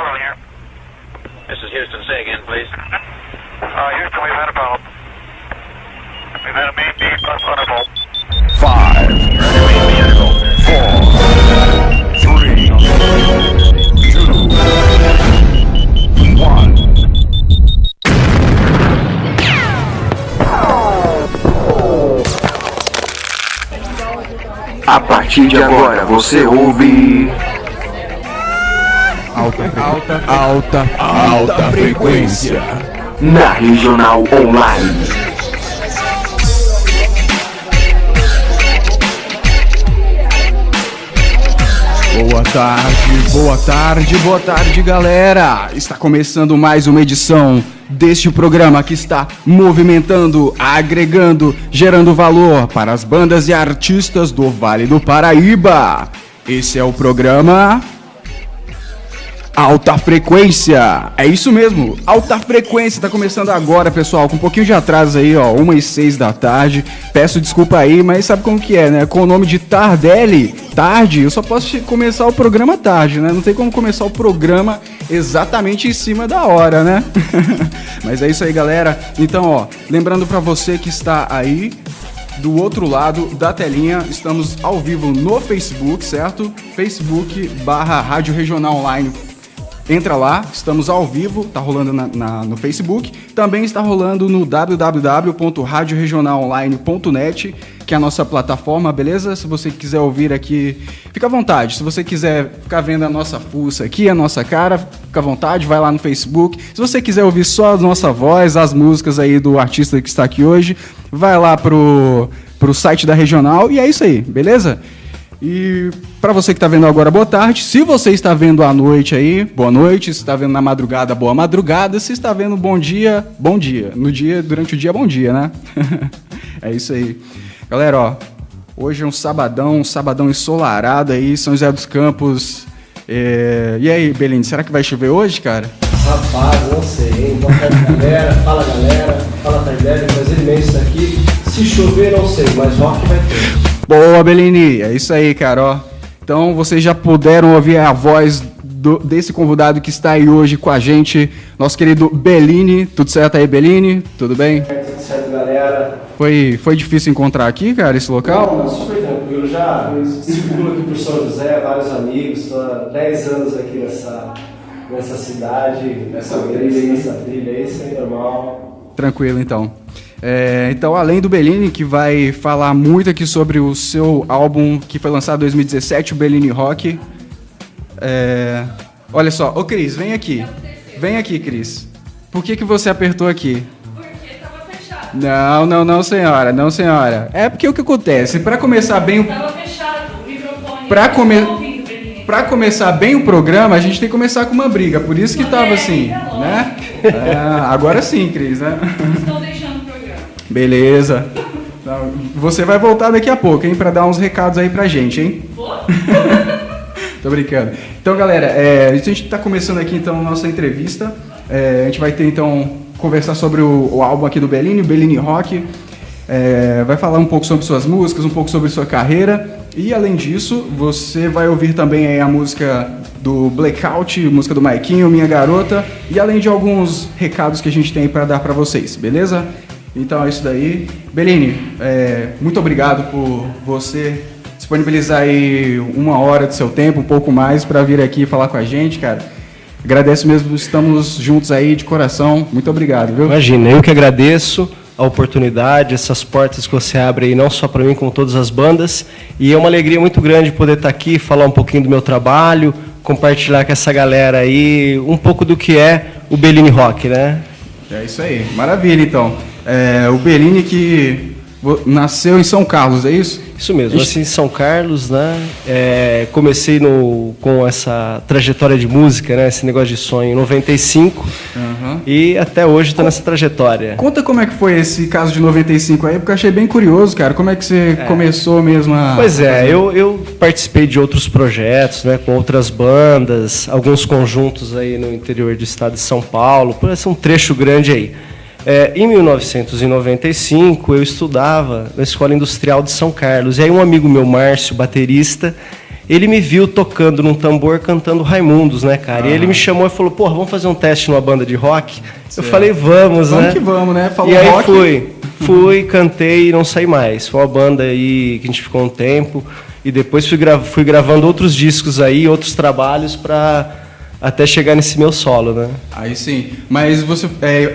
Apollo here. This is Houston. Say again, please. Uh, Houston, we've had a problem. We've had a main beam plus thunderbolt. Five, four, three, two, one. A partir de agora você ouve Alta, alta, alta, alta frequência. na Regional Online. Boa tarde, boa tarde, boa tarde, galera. Está começando mais uma edição deste programa que está movimentando, agregando, gerando valor para as bandas e artistas do Vale do Paraíba. Esse é o programa Alta Frequência. É isso mesmo, Alta Frequência. Tá começando agora, pessoal, com um pouquinho de atraso aí, ó, 1 e 6 da tarde. Peço desculpa aí, mas sabe como que é, né? Com o nome de Tardelli, tarde, eu só posso começar o programa tarde, né? Não tem como começar o programa exatamente em cima da hora, né? mas é isso aí, galera. Então, ó, lembrando pra você que está aí do outro lado da telinha, estamos ao vivo no Facebook, certo? Facebook barra Rádio Regional Online. Entra lá, estamos ao vivo, tá rolando na- na- no Facebook. Também está rolando no www.radioregionalonline.net, que é a nossa plataforma, beleza? Se você quiser ouvir aqui, fica à vontade. Se você quiser ficar vendo a nossa fuça aqui, a nossa cara, fica à vontade, vai lá no Facebook. Se você quiser ouvir só a nossa voz, as músicas aí do artista que está aqui hoje, vai lá pro, pro site da Regional e é isso aí, beleza? E para você que está vendo agora, boa tarde. Se você está vendo à noite aí, boa noite. Se está vendo na madrugada, boa madrugada. Se está vendo bom dia, bom dia. No dia, durante o dia, bom dia, né? é isso aí. Galera, ó, hoje é um sabadão, um sabadão ensolarado aí, São José dos Campos. É, E aí, Beline, será que vai chover hoje, cara? Rapaz, não sei? Boa tarde, galera. Fala, galera. Fala, Tardelli. Prazer imenso estar aqui. Se chover, não sei, mas rock vai ter. Boa, Belini, é isso aí, cara, ó. Então, vocês já puderam ouvir a voz do- desse convidado que está aí hoje com a gente, nosso querido Bellini. Tudo certo aí, Bellini? Tudo bem? Tudo certo, galera? Foi, foi difícil encontrar aqui, cara, esse local? Não, super tranquilo. Já circulo aqui por São José, vários amigos. Estou há 10 anos aqui nessa, nessa cidade, nessa trilha, nessa trilha aí, isso aí é normal. Tranquilo, então. É, então, além do Bellini, que vai falar muito aqui sobre o seu álbum que foi lançado em 2017, o Bellini Rock. É, olha só, ô Cris, vem aqui. Vem aqui, Cris. Por que, que você apertou aqui? Porque tava fechado. Não, não, não, senhora, não, senhora. É porque o que acontece? Para começar bem o Tava fechado o microfone. Ouvindo, Belinha? Pra começar bem o programa, a gente tem que começar com uma briga. Por isso que tava assim, né? É, agora sim, Cris, né? Programa. Beleza. Você vai voltar daqui a pouco, hein? Pra dar uns recados aí pra gente, hein? Tô brincando. Então, galera, é, a gente tá começando aqui então a nossa entrevista. É, a gente vai ter então conversar sobre o, o álbum aqui do Bellini, o Bellini Rock. É, vai falar um pouco sobre suas músicas, um pouco sobre sua carreira. E além disso, você vai ouvir também a música do Blackout, música do Maiquinho, Minha Garota, e além de alguns recados que a gente tem para dar para vocês, beleza? Então é isso daí. Bellini, é, muito obrigado por você disponibilizar aí uma hora do seu tempo, um pouco mais, para vir aqui falar com a gente, cara. Agradeço mesmo, estamos juntos aí de coração. Muito obrigado, viu? Imagina, eu que agradeço a oportunidade, essas portas que você abre aí, não só para mim, como todas as bandas. E é uma alegria muito grande poder estar aqui, falar um pouquinho do meu trabalho, compartilhar com essa galera aí um pouco do que é o Bellini Rock, né? É isso aí, maravilha então. É, o Bellini que nasceu em São Carlos, é isso? Isso mesmo, nasci em São Carlos, né? É, comecei no, com essa trajetória de música, né? Esse negócio de sonho em 95 Aham. e até hoje estou nessa trajetória. Conta como é que foi esse caso de 95 aí, porque eu achei bem curioso, cara. Como é que você começou mesmo a. Pois é, eu, eu participei de outros projetos, né, com outras bandas, alguns conjuntos aí no interior do estado de São Paulo, por esse um trecho grande aí. É, em 1995, eu estudava na Escola Industrial de São Carlos, e aí um amigo meu, Márcio, baterista, Ele me viu tocando num tambor, cantando Raimundos, né, cara? E ele me chamou e falou, porra, vamos fazer um teste numa banda de rock? Eu falei, vamos, Vamos né? que vamos, né? Falou e aí rock. fui. Fui, cantei e não saí mais. Foi uma banda aí que a gente ficou um tempo. E depois fui, gra- fui gravando outros discos aí, outros trabalhos pra até chegar nesse meu solo, né? Aí sim. Mas você. é,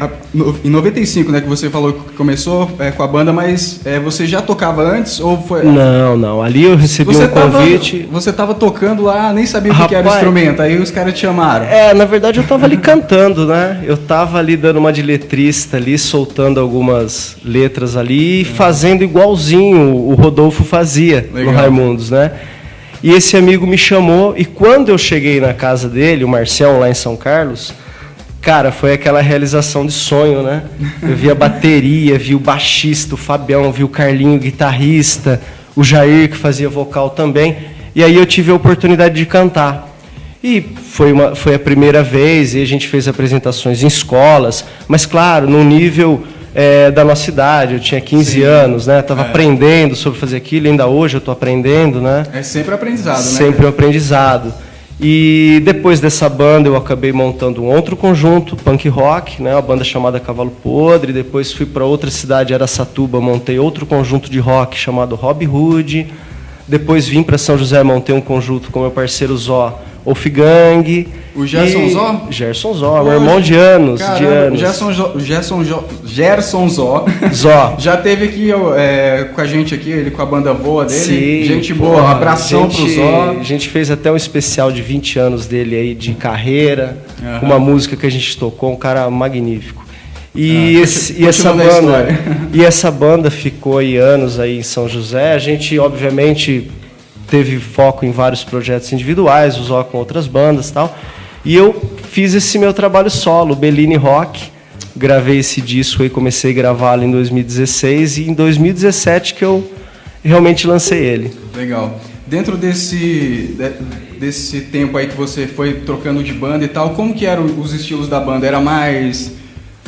em 95, né, que você falou que começou é, com a banda, mas é, você já tocava antes ou foi. Não, não. Ali eu recebi Você um tava, convite. você tava tocando lá, nem sabia o que, era o instrumento, aí os caras te chamaram. É, na verdade eu tava ali cantando, né? Eu tava ali dando uma de letrista ali, soltando algumas letras ali e fazendo igualzinho o Rodolfo fazia Legal. no Raimundos, né? E esse amigo me chamou e quando eu cheguei na casa dele, o Marcião lá em São Carlos, cara, foi aquela realização de sonho, né? Eu vi a bateria, vi o baixista, o Fabião, vi o Carlinho, guitarrista, o Jair que fazia vocal também. E aí eu tive a oportunidade de cantar. E foi, uma, foi a primeira vez, e a gente fez apresentações em escolas, mas claro, no nível eh, da nossa idade, eu tinha 15 anos, né? Estava aprendendo sobre fazer aquilo, ainda hoje eu estou aprendendo, né? É sempre aprendizado, né? Sempre um aprendizado. E depois dessa banda eu acabei montando um outro conjunto, punk rock, né, uma banda chamada Cavalo Podre. Depois fui para outra cidade, Aracatuba, montei outro conjunto de rock chamado Rob Hood. Depois vim para São José, montei um conjunto com meu parceiro Zó, Wolfgang. O Gerson Zó? Gerson Zó, meu irmão de anos, de Caramba, anos. Gerson, Jo- Gerson, Jo- Gerson Zó. Zó. Já teve aqui é, com a gente aqui, ele com a banda boa dele. Sim, gente boa, abração gente, pro Zó. A gente fez até um especial de 20 anos dele aí de carreira, Aham. uma música que a gente tocou, um cara magnífico. E, Ah, esse- e essa banda, e essa banda ficou aí anos aí em São José. A gente obviamente teve foco em vários projetos individuais, usou com outras bandas, e tal. E eu fiz esse meu trabalho solo, Bellini Rock. Gravei esse disco e comecei a gravá-lo em 2016 e em 2017 que eu realmente lancei ele. Legal. Dentro desse, de- desse tempo aí que você foi trocando de banda e tal, como que eram os estilos da banda? Era mais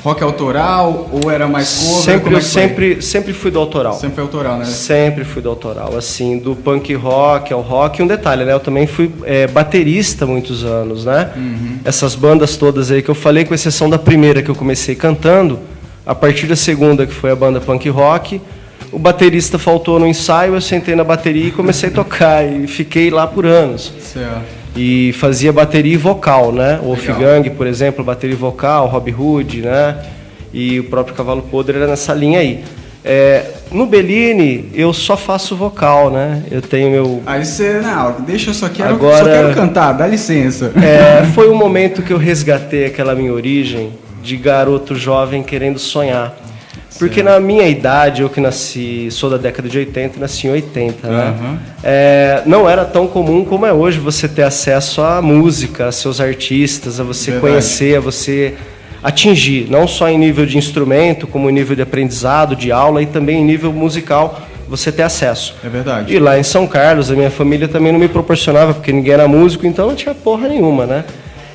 rock autoral ou era mais cover? Sempre, Como é sempre, sempre fui do autoral. Sempre foi autoral, né? Sempre fui do autoral, assim, do punk rock ao rock. E um detalhe, né? Eu também fui é, baterista muitos anos, né? Essas bandas todas aí que eu falei, com exceção da primeira que eu comecei cantando, a partir da segunda, que foi a banda punk rock, o baterista faltou no ensaio, eu sentei na bateria e comecei a tocar. E fiquei lá por anos. Certo. E fazia bateria e vocal, né? O. Wolfgang, por exemplo, bateria e vocal, Rob Hood, né? E o próprio Cavalo Podre era nessa linha aí. É, no Bellini, eu só faço vocal, né? Eu tenho meu... Aí você, não, deixa eu só quero, Agora- só quero cantar, dá licença. É, foi um momento que eu resgatei aquela minha origem de garoto jovem querendo sonhar. Porque na minha idade, eu que nasci, sou da década de 80, nasci em 80, né? Aham. É, não era tão comum como é hoje você ter acesso à música, a seus artistas, a você Verdade. conhecer, a você atingir, não só em nível de instrumento, como em nível de aprendizado, de aula e também em nível musical, você ter acesso. É verdade. E lá em São Carlos, a minha família também não me proporcionava, porque ninguém era músico, então não tinha porra nenhuma, né?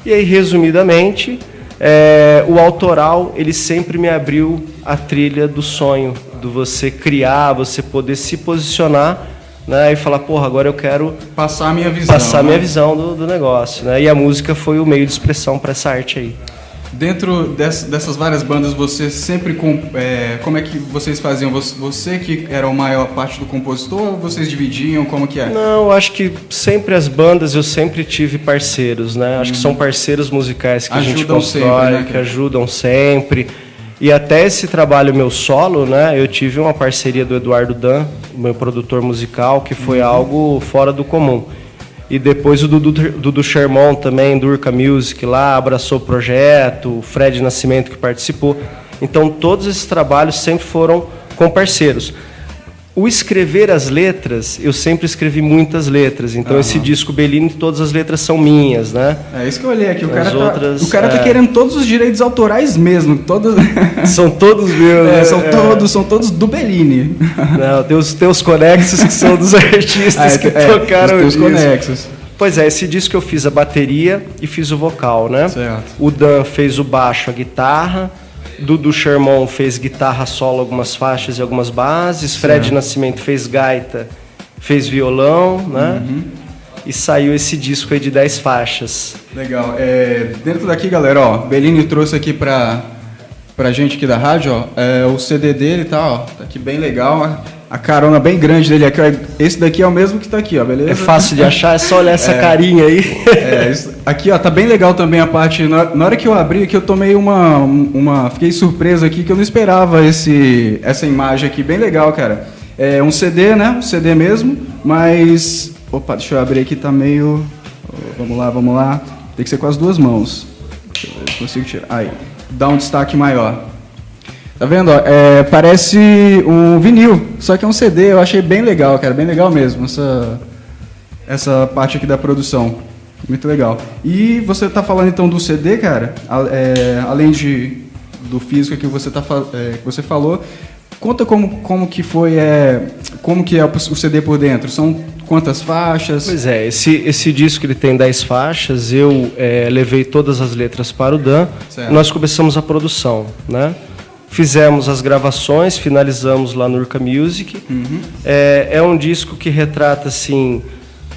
E aí, resumidamente, é, o autoral, ele sempre me abriu a trilha do sonho, do você criar, você poder se posicionar, né? E falar, porra, agora eu quero Passar a minha visão. passar né? minha visão do, do negócio, né? E a música foi o meio de expressão para essa arte aí. Dentro dess- dessas várias bandas, você sempre. É, como é que vocês faziam? Você, que era a maior parte do compositor ou vocês dividiam? Como que é? Não, acho que sempre as bandas eu sempre tive parceiros, né? Acho que são parceiros musicais que a gente Ajudam constrói, sempre, né, que ajudam sempre. E até esse trabalho meu solo, né? Eu tive uma parceria do Eduardo Dan, meu produtor musical, que foi Uhum. algo fora do comum. E depois o Dudu, Dudu Sherman também, do Urca Music lá, abraçou o projeto, o Fred Nascimento que participou. Então todos esses trabalhos sempre foram com parceiros. O escrever as letras, eu sempre escrevi muitas letras. Então esse disco Bellini, todas as letras são minhas, né? É isso que eu olhei aqui. O As cara, tá, outras, o cara tá é. querendo todos os direitos autorais mesmo. Todos, São todos meus. é, né? são, É. todos, são todos do Bellini. Não, tem os, tem os conexos que são dos artistas Ah, é, que é, tocaram os teus conexos. Pois é, esse disco eu fiz a bateria e fiz o vocal, né? Certo. O Dan fez o baixo, a guitarra. Dudu Sherman fez guitarra solo, algumas faixas e algumas bases. Fred Nascimento fez gaita, fez violão, né? Uhum. e saiu esse disco aí de 10 faixas. Legal. É, dentro daqui, galera, ó, Bellini trouxe aqui pra, pra gente aqui da rádio, ó, é, o CD dele tá, ó, tá aqui bem legal, a carona bem grande dele aqui, esse daqui é o mesmo que tá aqui, ó, beleza? É fácil de achar, é só olhar essa carinha aí. É, isso- aqui ó, tá bem legal também a parte. Na, na hora que eu abri aqui, eu tomei uma, uma. Fiquei surpreso aqui que eu não esperava esse, essa imagem aqui, bem legal, cara. É um CD, né? Um CD mesmo, mas. Opa, deixa eu abrir aqui, tá meio. Vamos lá, vamos lá. Tem que ser com as duas mãos. Deixa eu ver se consigo tirar. Aí, dá um destaque maior. Tá vendo? ó? É, parece um vinil, só que é um CD. Eu achei bem legal, cara, bem legal mesmo. Essa, essa parte aqui da produção. Muito legal. E você tá falando então do CD, cara, a- é, além de, do físico que você, tá, é, que você falou, conta como, como que foi, é, como que é o CD por dentro. São quantas faixas? Pois é, esse, esse disco ele tem 10 faixas, eu eh, levei todas as letras para o Dan, Certo. nós começamos a produção, né? Fizemos as gravações, finalizamos lá no Urca Music. É, é um disco que retrata, assim,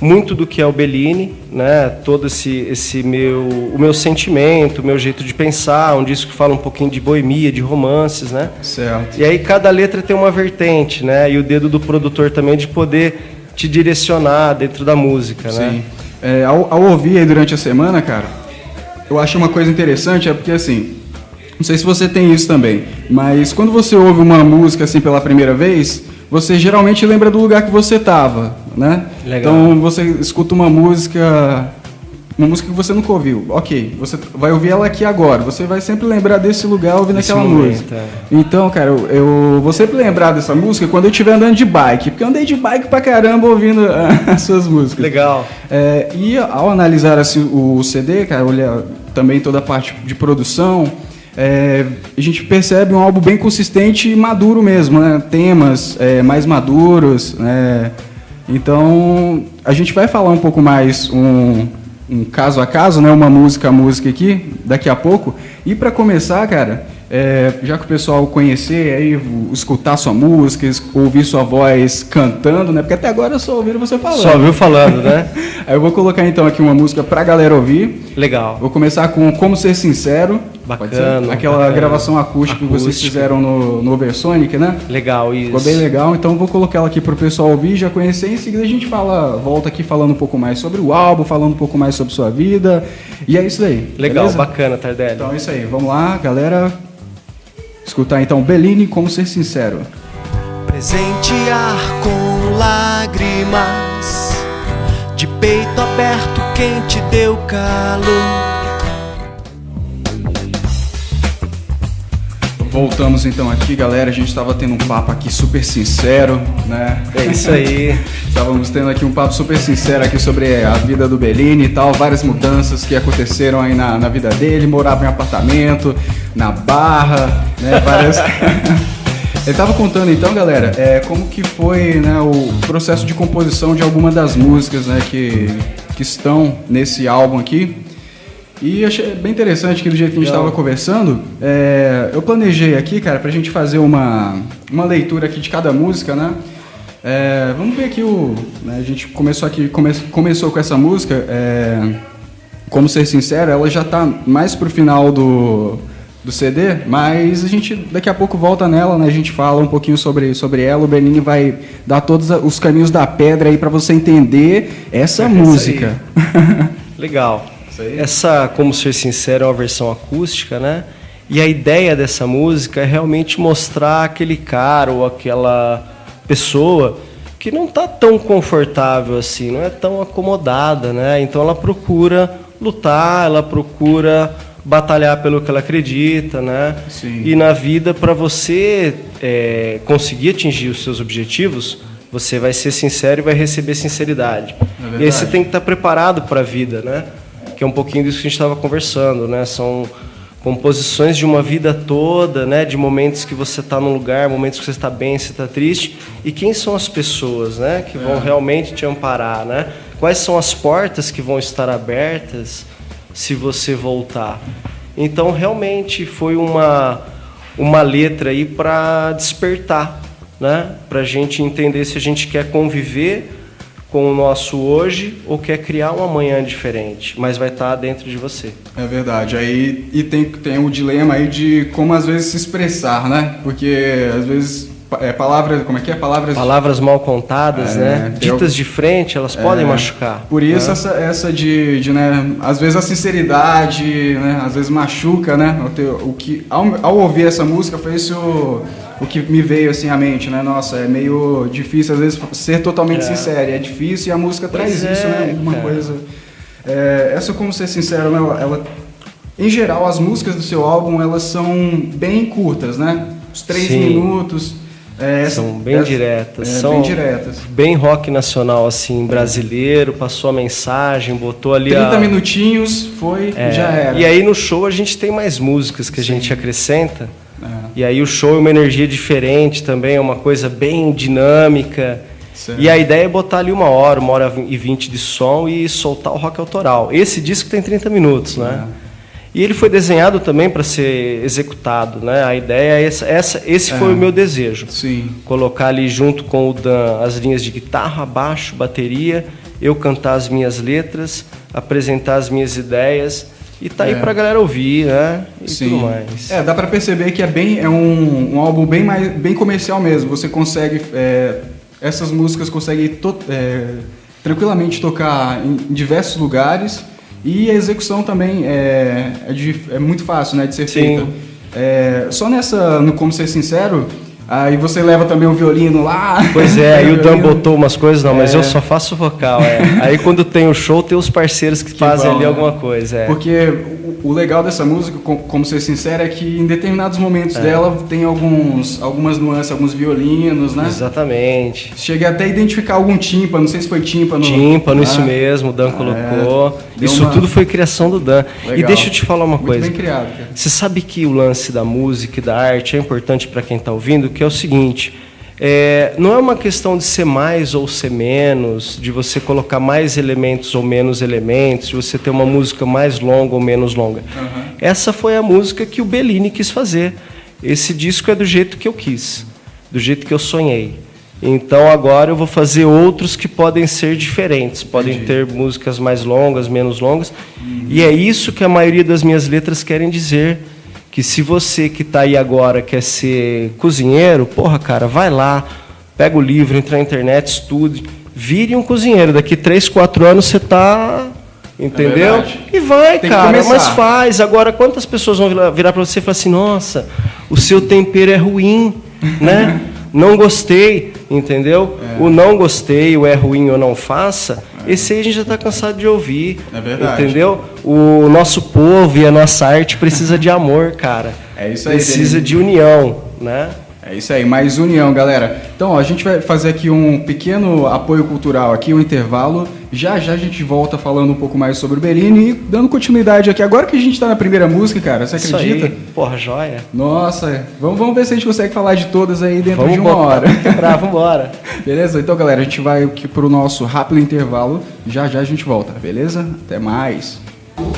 muito do que é o Bellini, né? Todo esse, esse meu, o meu sentimento, o meu jeito de pensar, um disco que fala um pouquinho de boemia, de romances, né? Certo. E aí cada letra tem uma vertente, né? E o dedo do produtor também de poder te direcionar dentro da música, né? Sim. É, ao, ao ouvir aí durante a semana, cara, eu acho uma coisa interessante, é porque assim, não sei se você tem isso também, mas quando você ouve uma música assim pela primeira vez, você geralmente lembra do lugar que você tava, né? Legal. Então você escuta uma música, uma música que você nunca ouviu, ok, você vai ouvir ela aqui agora, você vai sempre lembrar desse lugar ouvindo Desse aquela momento, música. é. Então, cara, eu, eu vou sempre lembrar dessa música quando eu estiver andando de bike, porque eu andei de bike pra caramba ouvindo as suas músicas. Legal. É, e ao analisar assim, o CD, cara, olhar também toda a parte de produção, é, a gente percebe um álbum bem consistente e maduro mesmo, né? Temas é, mais maduros, né? Então, a gente vai falar um pouco mais um, um caso a caso, né? Uma música a música aqui, daqui a pouco. E para começar, cara, é, já que o pessoal conhecer, aí, escutar sua música, ouvir sua voz cantando, né? Porque até agora eu só ouvi você falando. Só viu falando, né? Aí eu vou colocar então aqui uma música pra galera ouvir. Legal. Vou começar com Como Ser Sincero. Bacana? Aquela bacana. gravação acústica, que vocês Acústica. fizeram no, no Oversonic, né? Legal, isso. Ficou bem legal, então eu vou colocar ela aqui pro pessoal ouvir, já conhecer. Em seguida a gente fala, volta aqui falando um pouco mais sobre o álbum, falando um pouco mais sobre sua vida. E é isso aí. Legal, beleza? bacana, Tardelli. Então é isso aí. Vamos lá, galera. Escutar então Bellini, Como Ser Sincero. Presentear com lágrimas, de peito aberto, quem te deu calor. Voltamos então aqui, galera. A gente estava tendo um papo aqui super sincero, né? É isso aí. Estávamos tendo aqui um papo super sincero aqui sobre a vida do Bellini e tal, várias mudanças que aconteceram aí na, na vida dele, morava em apartamento, na barra, né? Várias. Ele estava contando então, galera, é, como que foi né, o processo de composição de alguma das músicas né, que, que estão nesse álbum aqui. E achei bem interessante que do jeito que a gente estava conversando, é, eu planejei aqui, cara, pra gente fazer uma, uma leitura aqui de cada música, né? É, vamos ver aqui o. né, a gente começou aqui, come, começou com essa música, é, como ser sincero, ela já tá mais pro final do, do CD, mas a gente daqui a pouco volta nela, né? A gente fala um pouquinho sobre, sobre ela, o Bernini vai dar todos os caminhos da pedra aí pra você entender essa É música. Legal. Essa, como ser sincero, é uma versão acústica, né? E a ideia dessa música é realmente mostrar aquele cara ou aquela pessoa que não está tão confortável assim, não é tão acomodada, né? Então ela procura lutar, ela procura batalhar pelo que ela acredita, né? Sim. E na vida, para você é, conseguir atingir os seus objetivos, você vai ser sincero e vai receber sinceridade. É e aí você tem que estar preparado para a vida, né? Que é um pouquinho disso que a gente estava conversando, né? São composições de uma vida toda, né? De momentos que você está num lugar, momentos que você está bem, você está triste. E quem são as pessoas, né? Que É. vão realmente te amparar, né? Quais são as portas que vão estar abertas se você voltar? Então, realmente foi uma uma letra aí para despertar, né? Para a gente entender se a gente quer conviver com o nosso hoje ou quer criar um amanhã diferente, mas vai estar dentro de você. É verdade. Aí e tem, tem o dilema aí de como às vezes se expressar, né? Porque às vezes é, palavras, como é que é? Palavras Palavras mal contadas, É, né? Ditas de frente, elas podem machucar. Por isso né? essa, essa de, de, né, às vezes a sinceridade, né, às vezes machuca, né? O que ao, ao ouvir essa música foi isso o que me veio assim à mente, né? Nossa, é meio difícil às vezes ser totalmente sincero, é difícil e a música traz Pois isso, é, né? Uma cara. coisa é, essa como ser sincero, né, ela em geral as músicas do seu álbum elas são bem curtas, né? Os três Sim. minutos. é, São bem essa- diretas. é, são bem diretas. bem rock nacional, assim, brasileiro, passou a mensagem, botou ali 30 a... minutinhos, foi, É, já era. E aí no show a gente tem mais músicas que a gente acrescenta. É. E aí o show é uma energia diferente também, é uma coisa bem dinâmica. Certo. E a ideia é botar ali uma hora, uma hora e vinte de som e soltar o rock autoral. Esse disco tem 30 minutos, né? É. E ele foi desenhado também para ser executado, né? A ideia é essa, essa esse É. foi o meu desejo. Sim. Colocar ali junto com o Dan as linhas de guitarra, baixo, bateria, eu cantar as minhas letras, apresentar as minhas ideias e tá aí É. pra galera ouvir, né? E Sim. tudo mais. É, dá pra perceber que é bem é um, um álbum bem mais bem comercial mesmo. Você consegue é, essas músicas conseguem to- é, tranquilamente tocar em, em diversos lugares e a execução também é, é, de- é muito fácil, né, de ser Sim. feita. É, só nessa, no como ser sincero, aí você leva também o violino lá. Pois é, aí o Dan botou umas coisas, não, mas É. eu só faço vocal, é. Aí quando tem o show, tem os parceiros que, fazem vão, ali né? alguma coisa, é. Porque o, legal dessa música, com- como ser sincero, é que em determinados momentos dela tem alguns, algumas nuances, alguns violinos, né? Exatamente. Cheguei até a identificar algum tímpano, não sei se foi tímpano. Tímpano, Ah, isso mesmo, o Dan colocou. deu Isso uma- tudo foi criação do Dan. E Legal. deixa eu te falar uma Muito coisa. bem criado, cara. Você sabe que o lance da música e da arte é importante para quem está ouvindo, que é o seguinte: é, não é uma questão de ser mais ou ser menos, de você colocar mais elementos ou menos elementos, de você ter uma música mais longa ou menos longa. Essa foi a música que o Bellini quis fazer. Esse disco é do jeito que eu quis, do jeito que eu sonhei. Então agora eu vou fazer outros que podem ser diferentes, podem ter músicas mais longas, menos longas. E é isso que a maioria das minhas letras querem dizer. Que se você que está aí agora quer ser cozinheiro, porra, cara, vai lá, pega o livro, entra na internet, estude, vire um cozinheiro. Daqui 3, 4 anos você está. Entendeu? verdade. e vai, Tem cara, mas faz. Agora, quantas pessoas vão virar- virar para você e falar assim: nossa, o seu tempero é ruim, né? não gostei, entendeu? É. O não gostei, o é ruim ou não faça, esse aí a gente já está cansado de ouvir. É verdade. Entendeu? O nosso povo e a nossa arte precisa de amor, cara. É isso aí, Precisa Denis. de união, né? É isso aí, mais união, galera. Então, ó, a gente vai fazer aqui um pequeno apoio cultural aqui, um intervalo. Já já a gente volta falando um pouco mais sobre o Bellini e dando continuidade aqui. Agora que a gente tá na primeira música, cara, você Isso acredita? aí. Porra, joia. Nossa, vamos, vamos ver se a gente consegue falar de todas aí dentro Vamos de uma botar hora. pra vambora. Beleza? Então, galera, a gente vai aqui pro nosso rápido intervalo. Já já a gente volta, beleza? Até mais.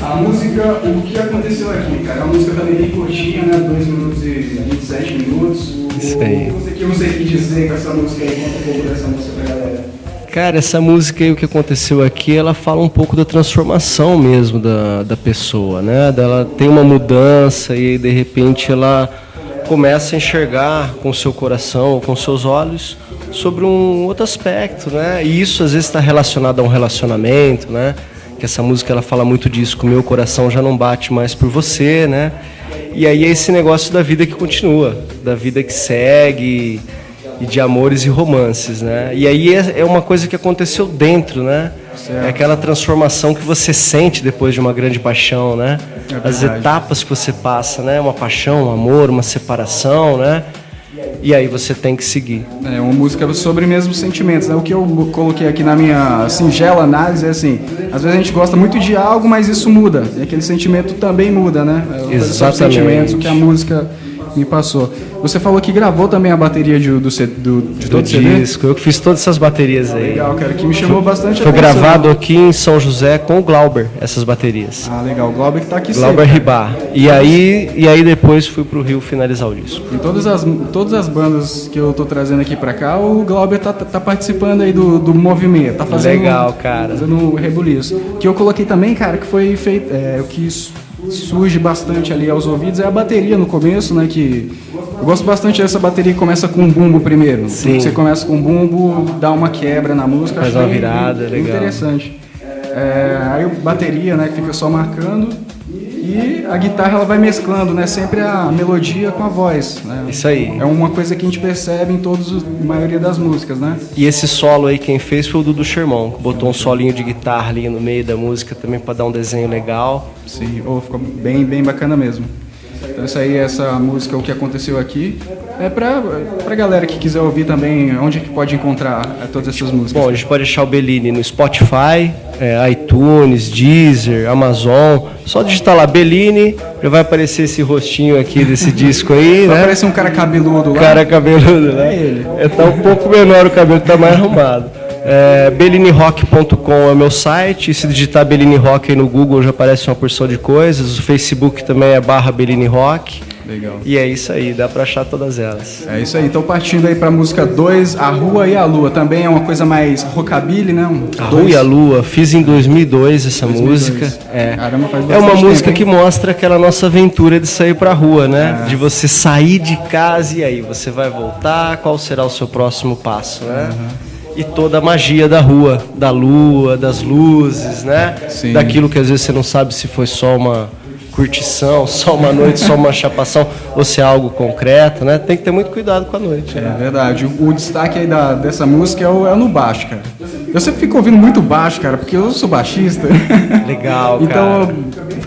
A música, o que aconteceu aqui, cara? A música também bem curtinha, né? 2 minutos e 27 minutos. Isso aí. O que você quis dizer com essa música aí? Conta um pouco dessa música pra galera. Cara, essa música aí, o que aconteceu aqui, ela fala um pouco da transformação mesmo da, da pessoa, né? Ela tem uma mudança e de repente ela começa a enxergar com seu coração, com seus olhos, sobre um outro aspecto, né? E isso às vezes está relacionado a um relacionamento, né? Que essa música ela fala muito disso, que o meu coração já não bate mais por você, né? E aí é esse negócio da vida que continua, da vida que segue e de amores e romances, né? E aí é, é uma coisa que aconteceu dentro, né? É aquela transformação que você sente depois de uma grande paixão, né? É As etapas que você passa, né? Uma paixão, um amor, uma separação, né? E aí você tem que seguir. É uma música sobre mesmo sentimentos, né? O que eu coloquei aqui na minha singela análise é assim, às vezes a gente gosta muito de algo, mas isso muda. E aquele sentimento também muda, né? É Exatamente. sentimentos, o que a música me passou. Você falou que gravou também a bateria de, do, do, de Do todo o CD? disco, eu que fiz todas essas baterias aí. Legal, cara, que me chamou bastante Foi atenção. gravado aqui em São José com o Glauber, essas baterias. Ah, legal. O Glauber que tá aqui Glauber sempre. Ribá. E aí, e aí depois fui pro Rio finalizar o disco. Em todas as, todas as bandas que eu tô trazendo aqui pra cá, o Glauber tá, tá participando aí do, do movimento. Tá fazendo, Legal, cara. Fazendo um rebuliço. Que eu coloquei também, cara, que foi feito. É, o que su- surge bastante ali aos ouvidos é a bateria no começo, né? Que eu gosto bastante dessa bateria que começa com um bumbo primeiro. Sim. Você começa com um bumbo, dá uma quebra na música. Faz uma virada, bem legal. Interessante. É, aí bateria, né, que fica só marcando. E a guitarra ela vai mesclando, né? Sempre a melodia com a voz. Né? Isso aí. É uma coisa que a gente percebe em todos, os- a maioria das músicas, né? E esse solo aí quem fez foi o Dudu Sherman, que botou um solinho de guitarra ali no meio da música também pra dar um desenho legal. Sim, oh, ficou bem, bem bacana mesmo. Então isso aí, essa música, o que aconteceu aqui, é pra, pra galera que quiser ouvir também, onde é que pode encontrar é, todas essas músicas. Bom, a gente pode deixar o Bellini no Spotify, é, iTunes, Deezer, Amazon. Só digitar lá Bellini, já vai aparecer esse rostinho aqui desse disco aí, Vai né? aparecer um cara cabeludo lá. cara cabeludo, né? É ele. É, tá um pouco menor o cabelo, tá mais arrumado. É, BelliniRock.com é o meu site. Se digitar Bellini Rock aí no Google já aparece uma porção de coisas. O Facebook também é barra Bellini Rock. Legal. E é isso aí, dá pra achar todas elas. É isso aí, então partindo aí pra música 2, A Rua e a Lua. Também é uma coisa mais rockabilly, né? Um A dois- Rua e a Lua, fiz em 2002 essa 2002. música. É. Caramba, faz é uma música tempo, que mostra aquela nossa aventura de sair pra rua, né? É. De você sair de casa e aí você vai voltar, qual será o seu próximo passo, né? E toda a magia da rua, da lua, das luzes, né? Sim. Daquilo que às vezes você não sabe se foi só uma curtição, só uma noite, só uma chapação, ou se é algo concreto, né? Tem que ter muito cuidado com a noite. né? É verdade. O, o destaque aí da, dessa música é, o, é no baixo, cara. Eu sempre fico ouvindo muito baixo, cara, porque eu sou baixista. Legal, Então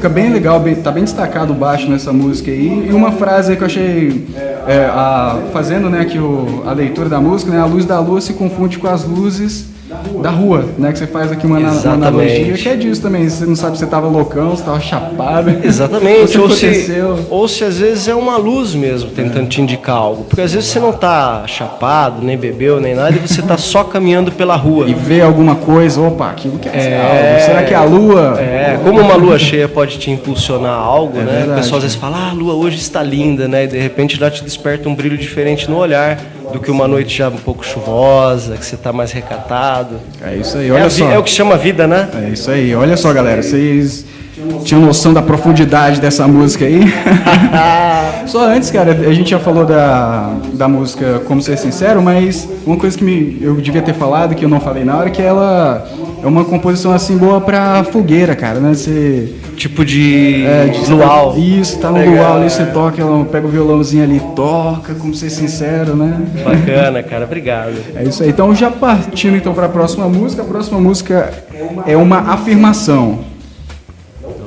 fica bem legal, bem- tá bem destacado o baixo nessa música aí. E uma frase que eu achei, é, a- fazendo né, aqui o, a leitura da música, né, a luz da lua se confunde com as luzes da rua, né? Que você faz aqui uma, Exatamente. analogia, que é disso também. Você não sabe se você tava loucão, se tava chapado. Exatamente, ou se, ou se às vezes é uma luz mesmo tentando te indicar algo. Porque às vezes você não tá chapado, nem bebeu, nem nada, e você tá só caminhando pela rua. E ver alguma coisa, opa, aquilo que é, É. algo. Será que é a lua? É, como uma lua cheia pode te impulsionar a algo, né? É verdade. O pessoal às vezes fala, ah, a lua hoje está linda, né? E de repente já te desperta um brilho diferente no olhar do que uma noite já um pouco chuvosa, que você tá mais recatado. É isso aí, É, olha vi- só. é o que chama vida, né? É isso aí, olha só, galera. Vocês tinham noção da profundidade dessa música aí? só antes, cara, a gente já falou da, da música Como Ser Sincero, mas uma coisa que me, eu devia ter falado, que eu não falei na hora, que ela é uma composição assim boa pra fogueira, cara, né? Você. Tipo de, É, de luau. Isso, tá no Legal, luau ali, é. você toca, ela pega o violãozinho ali, toca, como ser sincero, né? Bacana, cara, obrigado. É isso aí. Então, já partindo então para a próxima música, a próxima música é uma afirmação.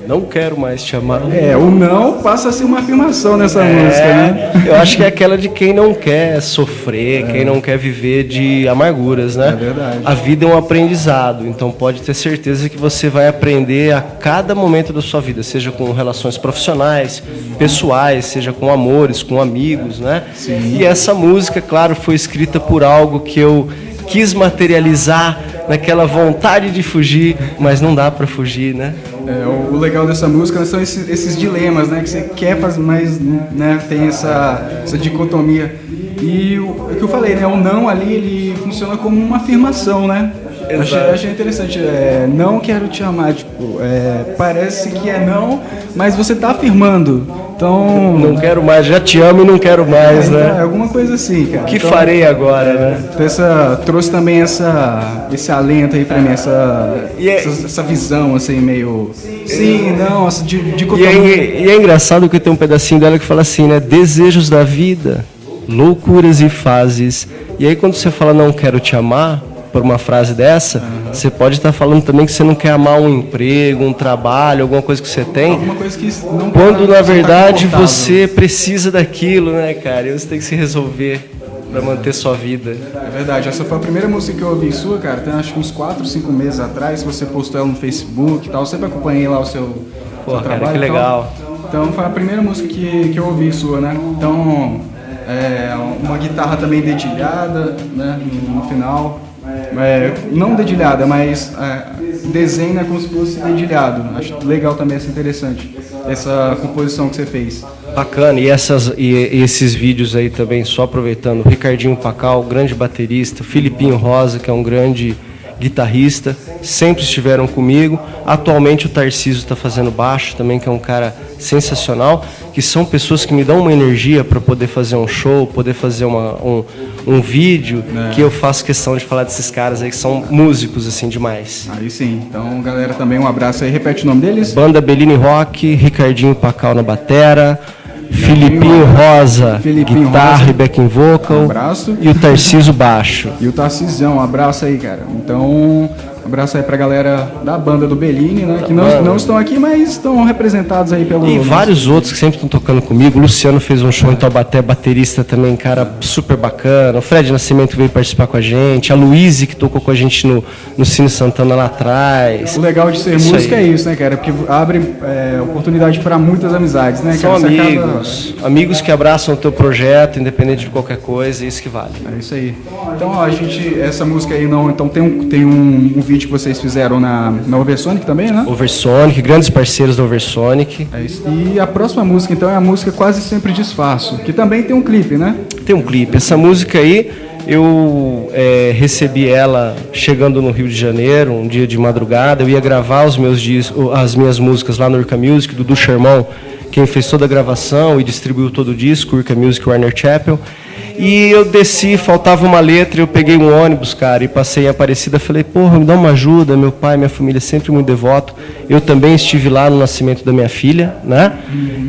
Não quero mais te amar. É, o não passa a ser uma afirmação nessa música, né? É, eu acho que é aquela de quem não quer sofrer, quem não quer viver de amarguras, né? É verdade. A vida é um aprendizado, então pode ter certeza que você vai aprender a cada momento da sua vida, seja com relações profissionais, pessoais, seja com amores, com amigos, né? E essa música, claro, foi escrita por algo que eu quis materializar naquela vontade de fugir, mas não dá para fugir, né? É, o legal dessa música são esses, esses dilemas, né? Que você quer fazer, mas né, tem essa, essa dicotomia. E o, o que eu falei, né? O não ali, ele funciona como uma afirmação, né? Eu Achei, achei interessante. É, não quero te amar, tipo, é, parece que é não, mas você tá afirmando. Então, Não quero mais, já te amo e não quero mais, então, é né? alguma coisa assim, cara. O que Então, farei agora, né? Essa, trouxe também essa, esse alento aí pra mim, essa, E é- essa, essa visão assim, meio. Sim, não, essa di- E dicotomia. é, e é engraçado que tem um pedacinho dela que fala assim, né? Desejos da vida, loucuras e fases. E aí quando você fala não quero te amar, por uma frase dessa, você pode estar falando também que você não quer amar um emprego, um trabalho, alguma coisa que você tem. Alguma coisa que não Quando tá- na tá verdade confortável. você precisa daquilo, né, cara? E você tem que se resolver para manter sua vida. É verdade, essa foi a primeira música que eu ouvi sua, cara. Tem acho que uns 4, 5 meses atrás. Você postou ela no Facebook e tal. Eu sempre acompanhei lá o seu, Pô, seu cara, trabalho que legal. Então foi a primeira música que, que eu ouvi sua, né? Então, é, uma guitarra também dedilhada, né? No final. É, não dedilhada, mas é, desenha como se fosse dedilhado. Acho legal também, essa interessante. Essa composição que você fez. Bacana, e, essas, e, esses vídeos aí também, só aproveitando, Ricardinho Pacal, grande baterista, Filipinho Rosa, que é um grande guitarrista, sempre estiveram comigo. Atualmente o Tarcísio está fazendo baixo também, que é um cara sensacional, que são pessoas que me dão uma energia para poder fazer um show, poder fazer uma, um, um vídeo, que eu faço questão de falar desses caras aí, que são músicos, assim, demais. Aí sim. Então, galera, também um abraço aí. Repete o nome deles. Banda Bellini Rock, Ricardinho Pacal na batera, Filipinho Rosa, Filipinho guitarra Rosa. e backing vocal, Um abraço. e o Tarcísio baixo. E o Tarcisão, um abraço aí, cara. Então, abraço aí pra galera da banda do Bellini, né? Que não, não estão aqui, mas estão representados aí pelo. E nosso- vários outros que sempre estão tocando comigo. O Luciano fez um show em Taubaté, baterista também, cara super bacana. O Fred Nascimento veio participar com a gente. A Luíse, que tocou com a gente no, no Cine Santana lá atrás. O legal de ser Isso música aí. é isso, né, cara? Porque abre é, oportunidade pra muitas amizades, né, São cara? Você acaba- amigos. Amigos que abraçam o teu projeto, independente de qualquer coisa, é isso que vale. É isso aí. Então, ó, a gente, essa música aí não. Então tem um, tem um, um vídeo que vocês fizeram na, na Oversonic também, né? Oversonic, grandes parceiros da Oversonic. É isso. E a próxima música, então, é a música Quase Sempre Disfarço, que também tem um clipe, né? Tem um clipe. Essa música aí, eu é, recebi ela chegando no Rio de Janeiro, um dia de madrugada. Eu ia gravar os meus dis- as minhas músicas lá no Urca Music, do Dudu Sherman, quem fez toda a gravação e distribuiu todo o disco, Urca Music Warner Chapel. E eu desci, faltava uma letra, eu peguei um ônibus, cara, e passei em Aparecida. Falei, porra, me dá uma ajuda. Meu pai, minha família é sempre muito devoto. Eu também estive lá no nascimento da minha filha, né?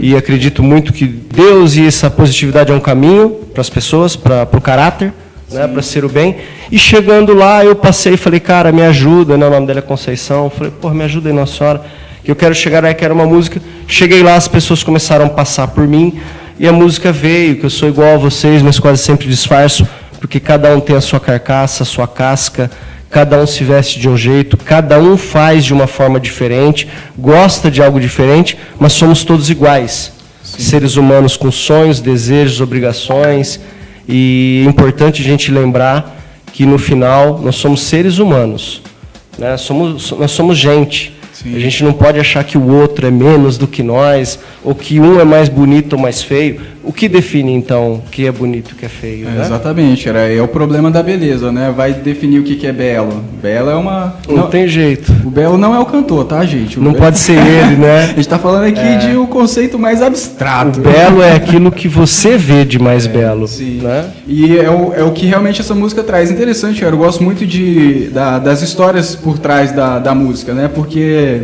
E acredito muito que Deus e essa positividade é um caminho para as pessoas, para o caráter, né? Para ser o bem. E chegando lá, eu passei e falei, cara, me ajuda, né? O nome dela é Conceição. Falei, porra, me ajuda aí, Nossa Senhora. Que eu quero chegar aí, quero uma música. Cheguei lá, as pessoas começaram a passar por mim. E a música veio, que eu sou igual a vocês, mas quase sempre disfarço, porque cada um tem a sua carcaça, a sua casca, cada um se veste de um jeito, cada um faz de uma forma diferente, gosta de algo diferente, mas somos todos iguais. Seres humanos com sonhos, desejos, obrigações. E é importante a gente lembrar que no final nós somos seres humanos. Né? Somos, nós somos gente. A gente não pode achar que o outro é menos do que nós, ou que um é mais bonito ou mais feio. O que define, então, o que é bonito e o que é feio? É, né? Exatamente, cara. É o problema da beleza, né? Vai definir o que, é belo. Belo é uma. Não, tem jeito. O belo não é o cantor, tá, gente? O Não belo- pode ser ele, A né? gente tá falando aqui de um conceito mais O abstrato. belo é aquilo que você vê de mais belo. Sim. Né? E é o, é o que realmente essa música traz. Interessante, cara. Eu gosto muito de, da- das histórias por trás da, da música, né? Porque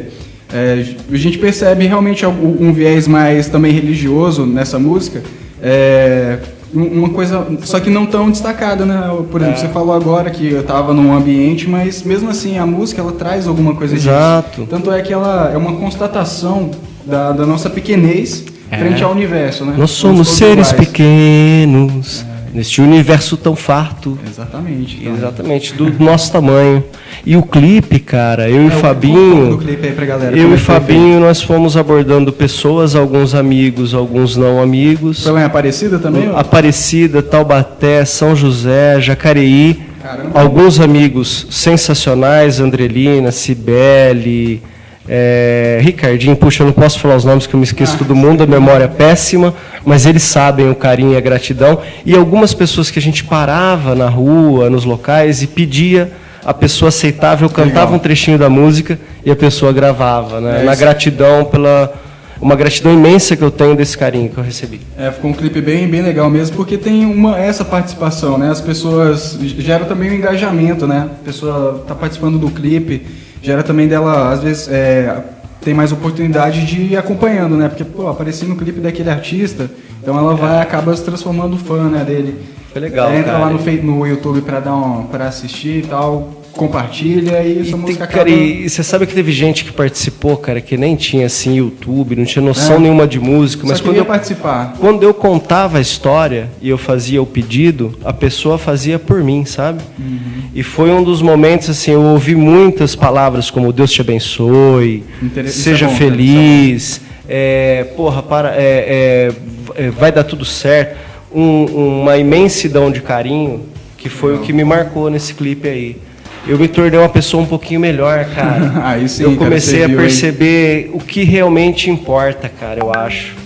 é, a gente percebe realmente um, viés mais também religioso nessa música. É, um- uma coisa, só que não tão destacada, né? Por exemplo, você falou agora que eu estava num ambiente, mas mesmo assim a música ela traz alguma coisa disso. Exato. Tanto é que ela é uma constatação da, da nossa pequenez frente ao universo, né? Nós somos seres iguais. pequenos, neste universo tão farto. Exatamente. então. Exatamente, do nosso tamanho. E o clipe, cara, eu e É, pouco Fabinho. galera, Eu e Fabinho, nós fomos abordando pessoas, alguns amigos, alguns não amigos. Foi lá em Aparecida também? ó? Aparecida, Taubaté, São José, Jacareí. Caramba. Alguns amigos sensacionais, Andrelina, Cibele, é, Ricardinho. Puxa, eu não posso falar os nomes que eu me esqueço todo mundo, a memória é péssima, mas eles sabem o carinho e a gratidão. E algumas pessoas que a gente parava na rua, nos locais e pedia, a pessoa aceitava, eu cantava Legal. um trechinho da música e a pessoa gravava, né? É na gratidão pela uma gratidão imensa que eu tenho desse carinho que eu recebi. É, ficou um clipe bem, bem legal mesmo, porque tem uma, essa participação, né? As pessoas gera também um engajamento, né? A pessoa tá participando do clipe, gera também dela, às vezes, é, tem mais oportunidade de ir acompanhando, né? Porque, pô, apareci no clipe daquele artista, então ela vai acaba se transformando fã, né, dele. Foi legal, É, Entra cara. lá no, no YouTube pra dar um, para assistir e tal, compartilha e essa E, tem, cara, acaba... e você sabe que teve gente que participou, cara, que nem tinha assim YouTube, não tinha noção É. nenhuma de música, mas quando eu, participar. quando eu contava a história e eu fazia o pedido, a pessoa fazia por mim, sabe? Uhum. E foi um dos momentos assim, eu ouvi muitas palavras como Deus te abençoe, isso seja é bom, feliz, é, porra, para, é, é, é, vai dar tudo certo. Um- uma imensidão de carinho, que foi o que me marcou nesse clipe aí. Eu me tornei uma pessoa um pouquinho melhor, cara. Aí sim, eu cara, comecei você a viu, perceber o que realmente importa, cara, eu acho.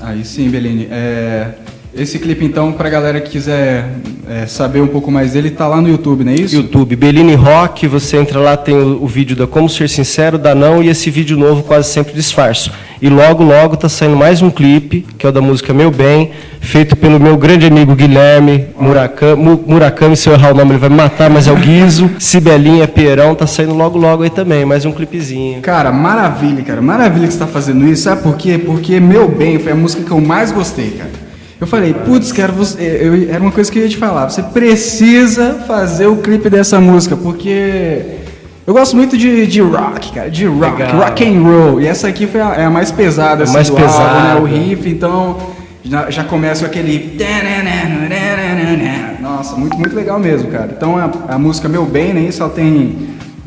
Aí sim, Beline. É, esse clipe, então, pra galera que quiser é, saber um pouco mais dele, tá lá no YouTube, não é isso? YouTube, Beline Rock, você entra lá, tem o, o vídeo da Como Ser Sincero, da Não, e esse vídeo novo quase sempre disfarço. E logo, logo tá saindo mais um clipe, que é o da música Meu Bem, feito pelo meu grande amigo Guilherme Murakami, Mu- Murakami, se eu errar o nome ele vai me matar, mas é o Guizo, Cibelinha, Pierão, tá saindo logo, logo aí também, mais um clipezinho. Cara, maravilha, cara. Maravilha que você tá fazendo isso. Sabe por quê? Porque Meu Bem foi a música que eu mais gostei, cara. Eu falei, putz, cara, você, eu- era uma coisa que eu ia te falar. Você precisa fazer o clipe dessa música, porque eu gosto muito de, de rock, cara, de rock, Legal. rock and roll. E essa aqui foi a, é a mais pesada, assim, mais do álbum, pesada. né? O riff, então já, já começa com aquele. Nossa, muito, muito legal mesmo, cara. Então a, a música Meu Bem, né? Isso ela tem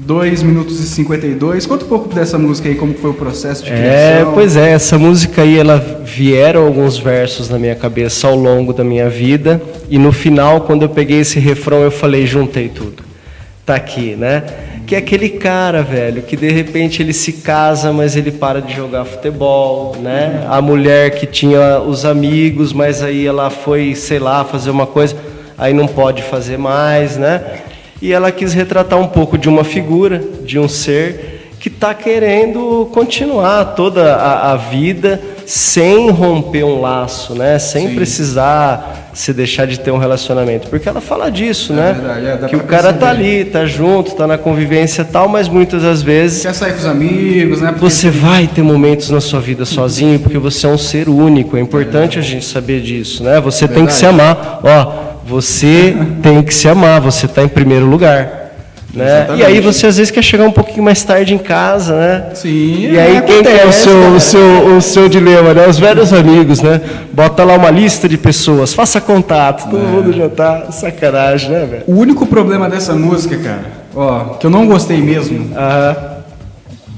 2 minutos e 52. Conta um pouco dessa música aí, como foi o processo de É, criação. pois é, essa música aí, ela vieram alguns versos na minha cabeça ao longo da minha vida, e no final, quando eu peguei esse refrão, eu falei, juntei tudo. Tá aqui, né? Que é aquele cara, velho, que de repente ele se casa, mas ele para de jogar futebol, né? A mulher que tinha os amigos, mas aí ela foi, sei lá, fazer uma coisa, aí não pode fazer mais, né? E ela quis retratar um pouco de uma figura, de um ser que está querendo continuar toda a, a vida sem romper um laço, né? Sem precisar se deixar de ter um relacionamento. Porque ela fala disso, É né? verdade, é, que o cara tá ali, tá junto, tá na convivência e tal, mas muitas das vezes Quer sair com os amigos, né? Porque- você vai ter momentos na sua vida sozinho, porque você é um ser único. É importante a gente saber disso, né? Você tem que se amar. Ó, você tem que se amar. Você está em primeiro lugar. Né? E aí você às vezes quer chegar um pouquinho mais tarde em casa, né? Sim, E aí quem que é o seu, cara. o seu, o seu dilema, né? Os velhos amigos, né? Bota lá uma lista de pessoas, faça contato, todo mundo já tá sacanagem, né, velho? O único problema dessa música, cara, ó, que eu não gostei mesmo, Aham.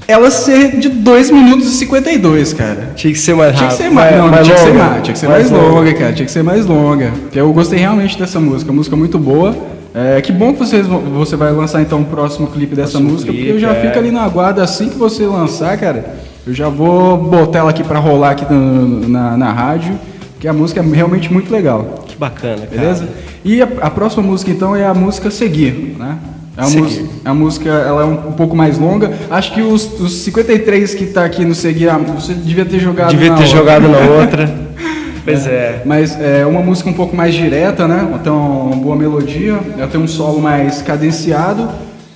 Ela ser de 2 minutos e 52, cara. Tinha que ser mais Tinha rápido. que ser mais, não, tinha que ser longa. mais, tinha que ser mais, longa, cara, tinha que ser mais longa. Porque eu gostei realmente dessa música, música muito boa. É, que bom que vocês, você vai lançar então o próximo clipe dessa Próximo música, porque eu clipe, já é. fico ali na aguarda assim que você lançar, cara. Eu já vou botar ela aqui pra rolar aqui no- na, na rádio, porque a música é realmente muito legal. Que bacana, cara. Beleza? E a, a próxima música então é a música Seguir, né? É a, música, a música ela é um, um pouco mais longa. Acho que os, os 53 que tá aqui no Seguir, ah, você devia ter jogado Devia na ter outra. jogado na outra. pois é. Mas é uma música um pouco mais direta, né? Então, uma boa melodia. Ela tem um solo mais cadenciado.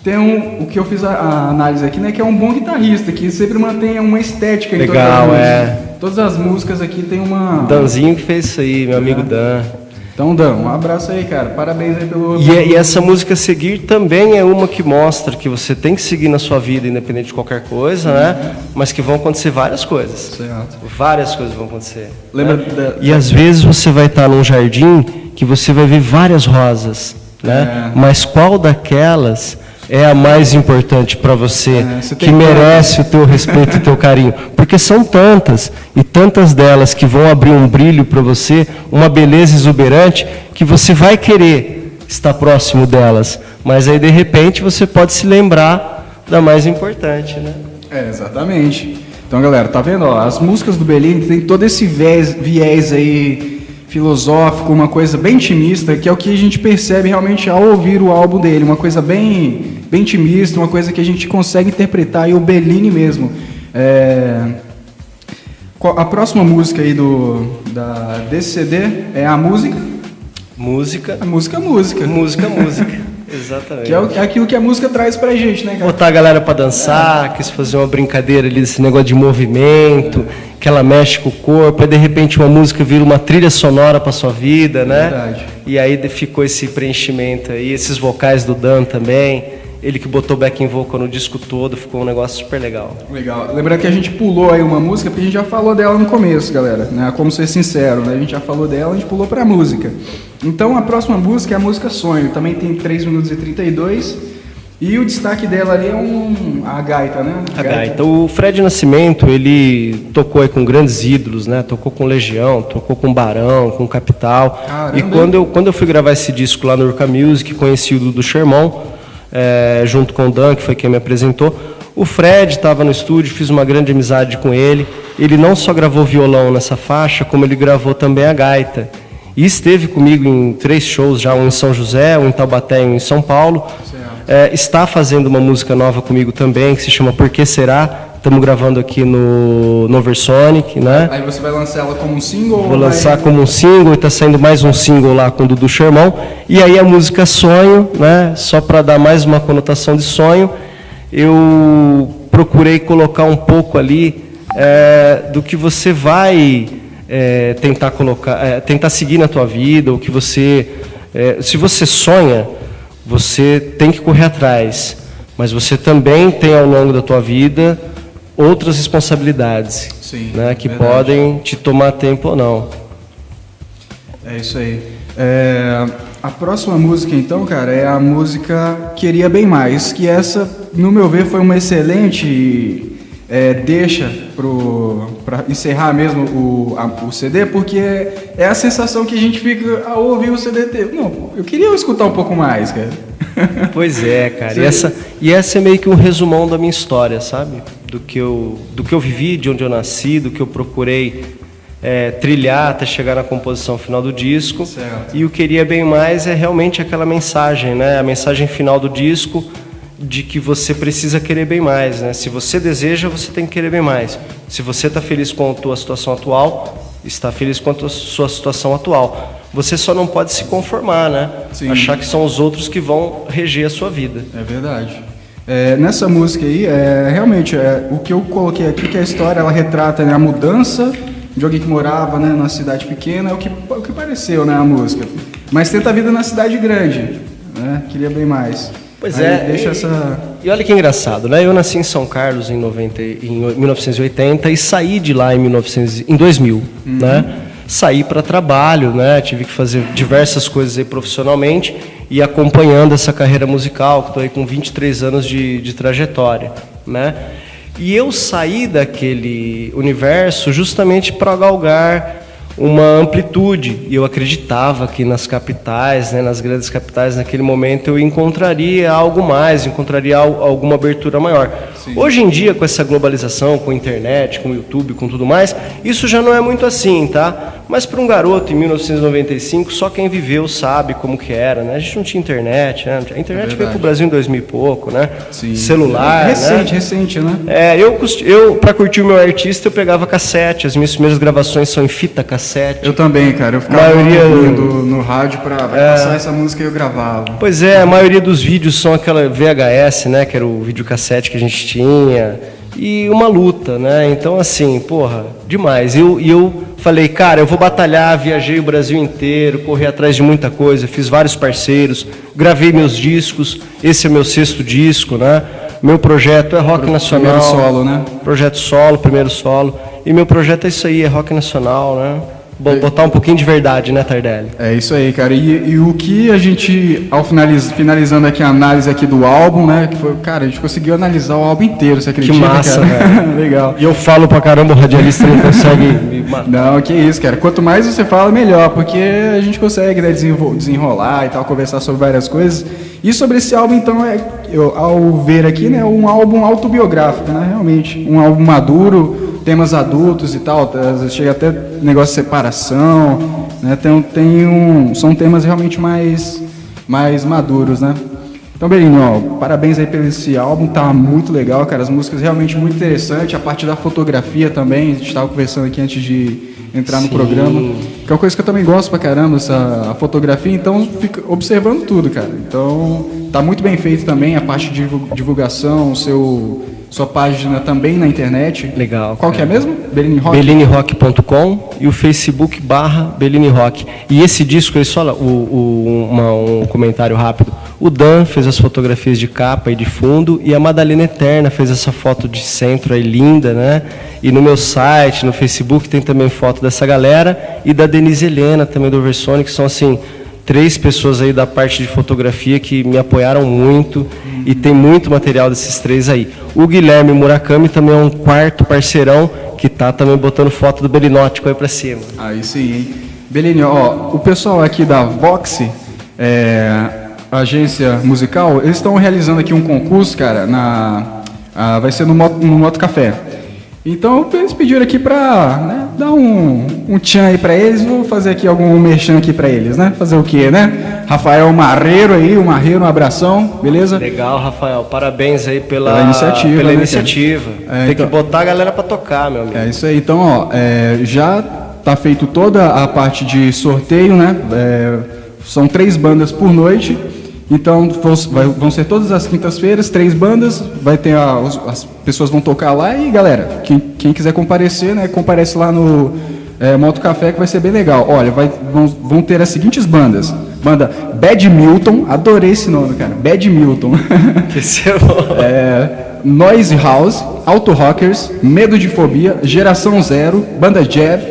Tem um, o que eu fiz a, a análise aqui, né? Que é um bom guitarrista, que sempre mantém uma estética em Legal, todas as é. Todas as músicas aqui tem uma... Danzinho que fez isso aí, meu amigo Dan. Então, Dan, um abraço aí, cara. Parabéns aí pelo... E, e essa música Seguir também é uma que mostra que você tem que seguir na sua vida, independente de qualquer coisa, né? Mas que vão acontecer várias coisas. Certo. Várias coisas vão acontecer. Lembra né? da- E às vezes você vai estar num jardim que você vai ver várias rosas, né? É. Mas qual daquelas é a mais importante para você, É, você que merece o teu respeito e o teu carinho? Porque são tantas e tantas delas que vão abrir um brilho para você, uma beleza exuberante que você vai querer estar próximo delas. Mas aí de repente você pode se lembrar da mais importante, né? É, exatamente. Então, galera, tá vendo? Ó, as músicas do Bellini tem todo esse viés, viés aí filosófico, uma coisa bem intimista, que é o que a gente percebe realmente ao ouvir o álbum dele, uma coisa bem, bem intimista, uma coisa que a gente consegue interpretar aí o Bellini mesmo. É, A próxima música aí do, da, desse CD é a música, Música, a música, música, música, música. Exatamente. que é, o- é aquilo que a música traz pra gente, né, cara? Botar a galera pra dançar, quis fazer uma brincadeira ali desse negócio de movimento, que ela mexe com o corpo, aí de repente uma música vira uma trilha sonora pra sua vida, né? Verdade. E aí ficou esse preenchimento aí, esses vocais do Dan também. Ele que botou backing vocal no disco todo, ficou um negócio super legal. Legal. Lembrando que a gente pulou aí uma música, porque a gente já falou dela no começo, galera. Né? Como ser sincero, né? A gente já falou dela, a gente pulou pra música. Então a próxima música é a música Sonho. Também tem 3 minutos e 32. E o destaque dela ali é um, a gaita, né? A gaita. O Fred Nascimento, ele tocou aí com grandes ídolos, né? Tocou com Legião, tocou com Barão, com Capital. Caramba. E quando eu, quando eu fui gravar esse disco lá no Urca Music, conheci o Dudu Sherman, eh, junto com o Dan, que foi quem me apresentou. O Fred estava no estúdio, fiz uma grande amizade com ele. Ele não só gravou violão nessa faixa, como ele gravou também a gaita. E esteve comigo em três shows já, um em São José, um em Taubaté e um em São Paulo. É, está fazendo uma música nova comigo também, que se chama Por Que Será? Estamos gravando aqui no, no Oversonic, né? Aí você vai lançar ela como um single? Vou ou vai- lançar como um single, está saindo mais um single lá com o Dudu Sherman. E aí a música Sonho, né? Só para dar mais uma conotação de sonho, eu procurei colocar um pouco ali é, do que você vai é, tentar colocar, é, tentar seguir na tua vida, o que você, é, se você sonha, você tem que correr atrás, mas você também tem ao longo da tua vida outras responsabilidades, Sim, né, que verdade. podem te tomar tempo ou não. É isso aí. É, a próxima música, então, cara, é a música Queria Bem Mais, que essa, no meu ver, foi uma excelente é, deixa para encerrar mesmo o, a- o CD, porque é a sensação que a gente fica ao ouvir o CD. Não, eu queria escutar um pouco mais, cara. Pois é, cara. E essa, e essa é meio que um resumão da minha história, sabe? Do que eu, do que eu vivi, de onde eu nasci, do que eu procurei é, trilhar até chegar na composição final do disco. Certo. E o Queria Bem Mais é realmente aquela mensagem, né? A mensagem final do disco de que você precisa querer bem mais, né? Se você deseja, você tem que querer bem mais. Se você está feliz com a tua situação atual, está feliz com a tua, sua situação atual. Você só não pode se conformar, né? Sim. Achar que são os outros que vão reger a sua vida. É verdade. É, nessa música aí, é, realmente, é, o que eu coloquei aqui, que a história ela retrata né, a mudança de alguém que morava né, numa cidade pequena, é o que, o que pareceu né, a música. Mas tenta a vida na cidade grande, né? Queria bem mais. Pois Aí é. Deixa e, essa... e olha que engraçado, né? Eu nasci em São Carlos em, 90, e- em 1980 e saí de lá em, 1900, em 2000, né? Saí para trabalho, né? Tive que fazer diversas coisas aí profissionalmente e acompanhando essa carreira musical, que estou aí com 23 anos de, de trajetória, né? E eu saí daquele universo justamente para galgar uma amplitude. E eu acreditava que nas capitais, né, nas grandes capitais, naquele momento eu encontraria algo mais, encontraria al- alguma abertura maior. Hoje em dia, com essa globalização, com a internet, com o YouTube, com tudo mais, isso já não é muito assim, tá? Mas para um garoto em 1995, só quem viveu sabe como que era, né? A gente não tinha internet, né? A internet veio para o Brasil em 2000 e pouco, né? Sim. Celular, Recente, né? recente, né? É, eu, eu para curtir o meu artista, eu pegava cassete. As minhas primeiras gravações são em fita cassete. Eu também, cara. Eu ficava Maioria- ouvindo no rádio pra, pra passar essa música e eu gravava. Pois é, a maioria dos vídeos são aquela VHS, né, que era o videocassete que a gente tinha, e uma luta, né? Então assim, porra, demais. E eu, eu falei, cara, eu vou batalhar, viajei o Brasil inteiro, corri atrás de muita coisa, fiz vários parceiros, gravei meus discos, esse é meu sexto disco, né? Meu projeto é rock Pro- nacional. primeiro solo, né? Projeto solo, primeiro solo. E meu projeto é isso aí, é rock nacional, né? Bo- Botar um pouquinho de verdade, né, Tardelli? É isso aí, cara. E, e o que a gente, ao finaliz, finalizando aqui a análise aqui do álbum, né? Que foi, cara, a gente conseguiu analisar o álbum inteiro, você acredita? massa, cara? Legal. E eu falo pra caramba, o radialista não consegue me matar. Não, que isso, cara. Quanto mais você fala, melhor, porque a gente consegue né, desenrolar e tal, conversar sobre várias coisas. E sobre esse álbum, então, é, eu, ao ver aqui, né, um álbum autobiográfico, né, realmente. Um álbum maduro, temas adultos e tal, tá, chega até negócio de separação, né, tem, tem um, são temas realmente mais, mais maduros, né. Então, Belinho, ó, parabéns aí pelo esse álbum, tá muito legal, cara. As músicas realmente muito interessantes, a parte da fotografia também, a gente estava conversando aqui antes de entrar no programa. Que é uma coisa que eu também gosto pra caramba, essa a fotografia, então fica observando tudo, cara. Então, tá muito bem feito também a parte de divul- divulgação, o seu sua página também na internet. Legal, Qual que é mesmo? Belinho Rock. BelliniRock.com e o Facebook barra Bellini Rock. E esse disco, ele só, o, o- uma- um comentário rápido. O Dan fez as fotografias de capa e de fundo e a Madalena Eterna fez essa foto de centro aí linda, né? E no meu site, no Facebook, tem também foto dessa galera e da Denise Helena, também do Oversonic, que são assim, três pessoas aí da parte de fotografia que me apoiaram muito e tem muito material desses três aí. O Guilherme Murakami também é um quarto parceirão que tá também botando foto do Belinótico aí pra cima. Aí sim, hein? Belinho, ó, o pessoal aqui da Vox, é, agência musical, eles estão realizando aqui um concurso, cara, na, ah, vai ser no Moto, no Moto Café. Então eles pediram aqui pra né, dar um, um tchan aí pra eles, vou fazer aqui algum merchan aqui pra eles, né? Fazer o quê, né? Rafael Marreiro aí, o Marreiro, um abração, beleza? Legal, Rafael. Parabéns aí pela, Pela iniciativa, pela né, iniciativa. É, Tem então- que botar a galera pra tocar, meu amigo. É isso aí. Então, ó, é, já tá feito toda a parte de sorteio, né? É, são três bandas por noite. Então, vão, vai- vão ser todas as quintas-feiras, três bandas. Vai ter a- as pessoas vão tocar lá e, galera, quem, quem quiser comparecer, né? Comparece lá no é, Moto Café que vai ser bem legal. Olha, vai- vão, vão ter as seguintes bandas. Banda Bad Milton, adorei esse nome, cara. Bad Milton. Esse é Noise House, Auto Rockers, Medo de Fobia, Geração Zero, Banda Jev,